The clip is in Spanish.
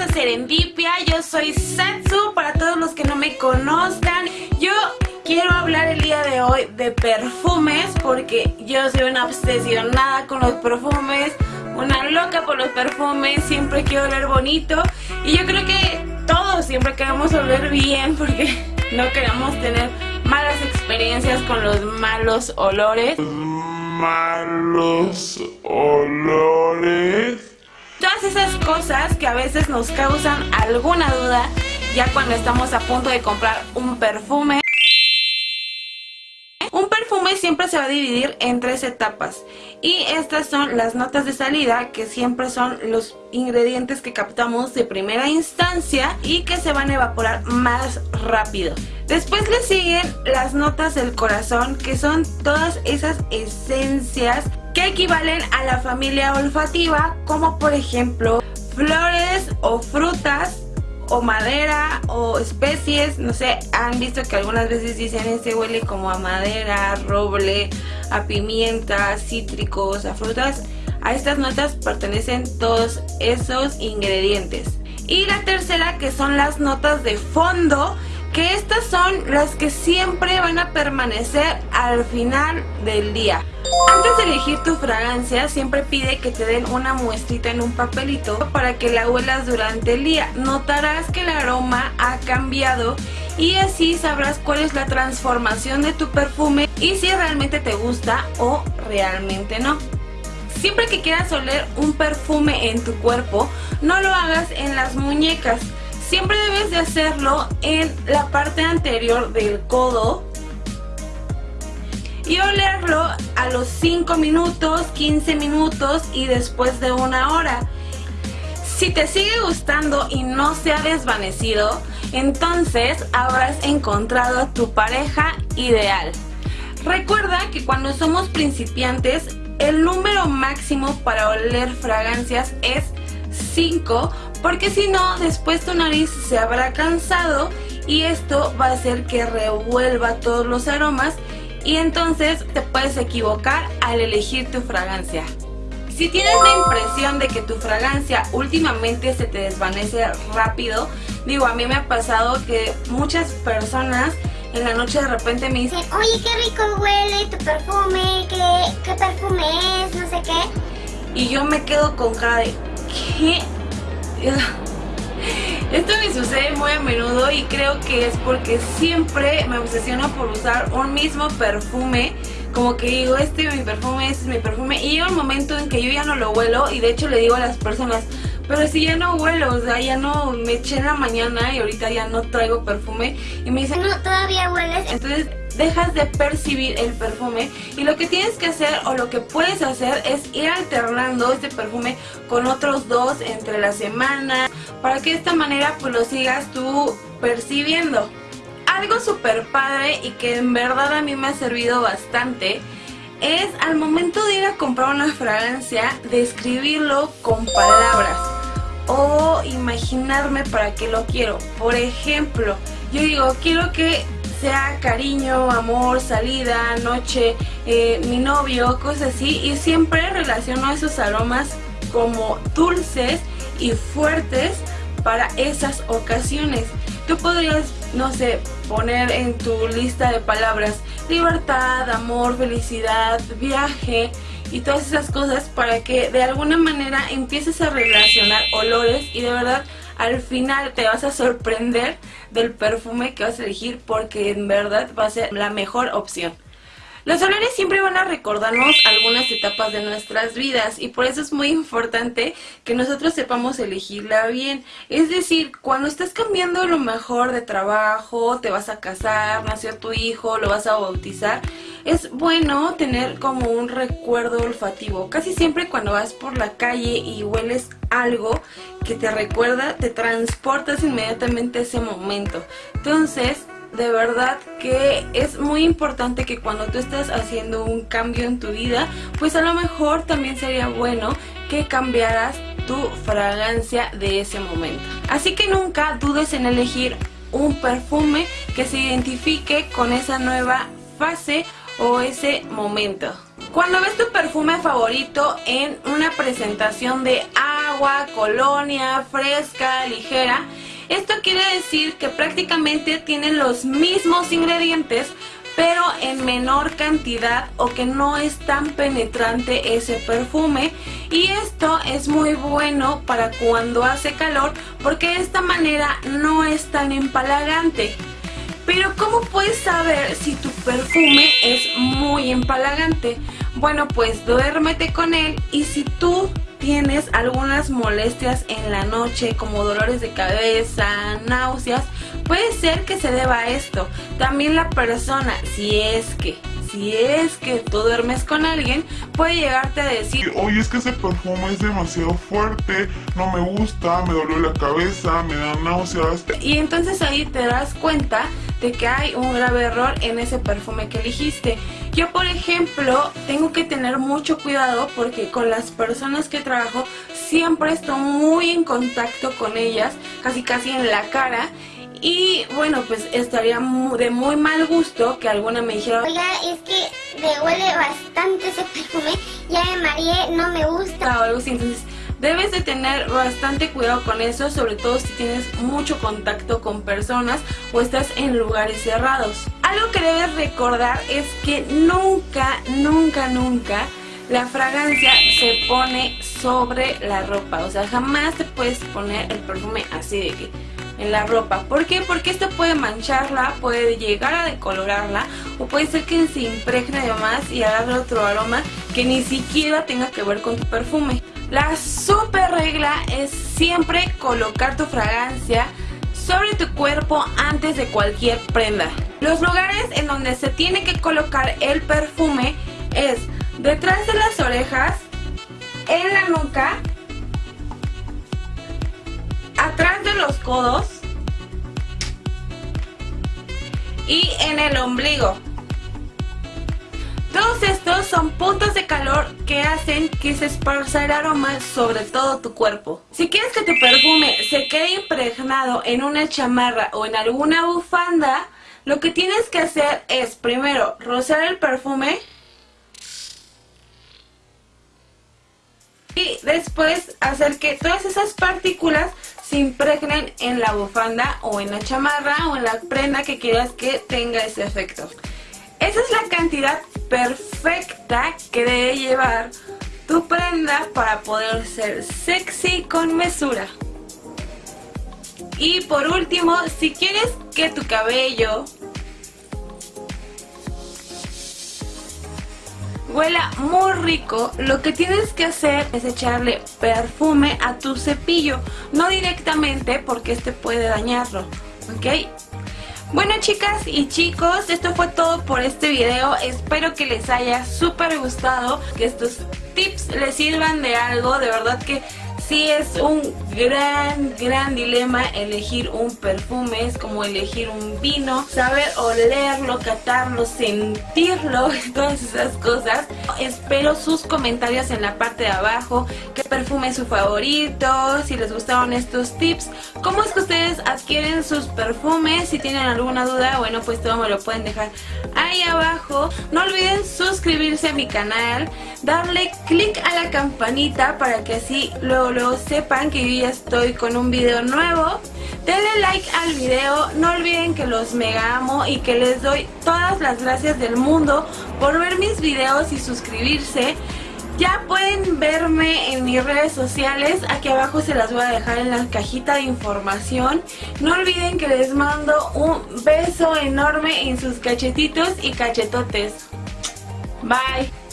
a Serendipia, yo soy Satsu, para todos los que no me conozcan, yo quiero hablar el día de hoy de perfumes porque yo soy una obsesionada con los perfumes, una loca por los perfumes, siempre quiero oler bonito. Y yo creo que todos siempre queremos oler bien porque no queremos tener malas experiencias con los malos olores. Malos olores Todas esas cosas que a veces nos causan alguna duda ya cuando estamos a punto de comprar un perfume. Un perfume siempre se va a dividir en tres etapas y estas son las notas de salida que siempre son los ingredientes que captamos de primera instancia y que se van a evaporar más rápido. Después le siguen las notas del corazón que son todas esas esencias que equivalen a la familia olfativa como por ejemplo flores o frutas o madera o especies, no sé, han visto que algunas veces dicen este huele como a madera, roble, a pimienta, cítricos, a frutas. A estas notas pertenecen todos esos ingredientes. Y la tercera que son las notas de fondo que estas son las que siempre van a permanecer al final del día. Antes de elegir tu fragancia, siempre pide que te den una muestrita en un papelito para que la huelas durante el día. Notarás que el aroma ha cambiado y así sabrás cuál es la transformación de tu perfume y si realmente te gusta o realmente no. Siempre que quieras oler un perfume en tu cuerpo, no lo hagas en las muñecas Siempre debes de hacerlo en la parte anterior del codo y olerlo a los 5 minutos, 15 minutos y después de una hora. Si te sigue gustando y no se ha desvanecido, entonces habrás encontrado a tu pareja ideal. Recuerda que cuando somos principiantes, el número máximo para oler fragancias es 5 porque si no después tu nariz se habrá cansado y esto va a hacer que revuelva todos los aromas y entonces te puedes equivocar al elegir tu fragancia. Si tienes la impresión de que tu fragancia últimamente se te desvanece rápido, digo, a mí me ha pasado que muchas personas en la noche de repente me dicen Oye, qué rico huele tu perfume, qué, perfume es, no sé qué. Y yo me quedo con cara de, ¿qué esto me sucede muy a menudo y creo que es porque siempre me obsesiono por usar un mismo perfume. Como que digo, este es mi perfume, este es mi perfume. Y llega un momento en que yo ya no lo huelo y de hecho le digo a las personas pero si ya no huelo, o sea, ya no me eché en la mañana y ahorita ya no traigo perfume. Y me dicen, no, todavía hueles. Entonces dejas de percibir el perfume y lo que tienes que hacer o lo que puedes hacer es ir alternando este perfume con otros dos entre la semana para que de esta manera pues lo sigas tú percibiendo. Algo súper padre y que en verdad a mí me ha servido bastante es al momento de ir a comprar una fragancia describirlo con palabras o imaginarme para qué lo quiero. Por ejemplo, yo digo, quiero que sea cariño, amor, salida, noche, eh, mi novio, cosas así. Y siempre relaciono esos aromas como dulces y fuertes para esas ocasiones. Tú podrías, no sé, poner en tu lista de palabras libertad, amor, felicidad, viaje y todas esas cosas para que de alguna manera empieces a relacionar olores y de verdad al final te vas a sorprender del perfume que vas a elegir porque en verdad va a ser la mejor opción. Los olores siempre van a recordarnos algunas etapas de nuestras vidas y por eso es muy importante que nosotros sepamos elegirla bien. Es decir, cuando estás cambiando lo mejor de trabajo, te vas a casar, nació tu hijo, lo vas a bautizar, es bueno tener como un recuerdo olfativo. Casi siempre cuando vas por la calle y hueles algo que te recuerda, te transportas inmediatamente a ese momento. Entonces, de verdad que es muy importante que cuando tú estás haciendo un cambio en tu vida, pues a lo mejor también sería bueno que cambiaras tu fragancia de ese momento. Así que nunca dudes en elegir un perfume que se identifique con esa nueva fase o ese momento. Cuando ves tu perfume favorito en una presentación de agua, colonia, fresca, ligera. Esto quiere decir que prácticamente tienen los mismos ingredientes, pero en menor cantidad o que no es tan penetrante ese perfume y esto es muy bueno para cuando hace calor porque de esta manera no es tan empalagante. Pero ¿cómo puedes saber si tu perfume es muy empalagante? Bueno, pues duérmete con él y si tú tienes algunas molestias en la noche como dolores de cabeza, náuseas, puede ser que se deba a esto. También la persona, si es que si es que tú duermes con alguien, puede llegarte a decir Oye, es que ese perfume es demasiado fuerte, no me gusta, me duele la cabeza, me dan náuseas. Y entonces ahí te das cuenta de que hay un grave error en ese perfume que elegiste. Yo, por ejemplo, tengo que tener mucho cuidado porque con las personas que trabajo siempre estoy muy en contacto con ellas, casi casi en la cara y bueno, pues estaría de muy mal gusto que alguna me dijera Oiga, es que me huele bastante ese perfume, ya me mareé, no me gusta o algo así, entonces debes de tener bastante cuidado con eso, sobre todo si tienes mucho contacto con personas o estás en lugares cerrados. Algo que debes recordar es que nunca, nunca, nunca la fragancia se pone sobre la ropa, o sea, jamás te puedes poner el perfume así de que en la ropa. ¿Por qué? Porque esto puede mancharla, puede llegar a decolorarla o puede ser que se impregne de más y agarre otro aroma que ni siquiera tenga que ver con tu perfume. La super regla es siempre colocar tu fragancia sobre tu cuerpo antes de cualquier prenda. Los lugares en donde se tiene que colocar el perfume es detrás de las orejas, en la nuca, codos y en el ombligo. Todos estos son puntos de calor que hacen que se esparza el aroma sobre todo tu cuerpo. Si quieres que tu perfume se quede impregnado en una chamarra o en alguna bufanda, lo que tienes que hacer es primero rozar el perfume y después hacer que todas esas partículas se impregnen en la bufanda o en la chamarra o en la prenda que quieras que tenga ese efecto. Esa es la cantidad perfecta que debe llevar tu prenda para poder ser sexy con mesura. Y por último, si quieres que tu cabello huela muy rico, lo que tienes que hacer es echarle perfume a tu cepillo, no directamente porque este puede dañarlo, ¿ok? Bueno chicas y chicos, esto fue todo por este video, espero que les haya súper gustado, que estos tips les sirvan de algo, de verdad que sí es un gran, gran dilema elegir un perfume, es como elegir un vino, saber olerlo, catarlo, sentirlo, todas esas cosas. Espero sus comentarios en la parte de abajo, qué perfume es su favorito, si les gustaron estos tips, cómo es que ustedes adquieren sus perfumes, si tienen alguna duda, bueno pues todo me lo pueden dejar ahí abajo. No olviden suscribirse a mi canal, darle click a la campanita para que así sepan que yo ya estoy con un video nuevo. Denle like al video, no olviden que los mega amo y que les doy todas las gracias del mundo por ver mis videos y suscribirse. Ya pueden verme en mis redes sociales, aquí abajo se las voy a dejar en la cajita de información. No olviden que les mando un beso enorme en sus cachetitos y cachetotes. Bye.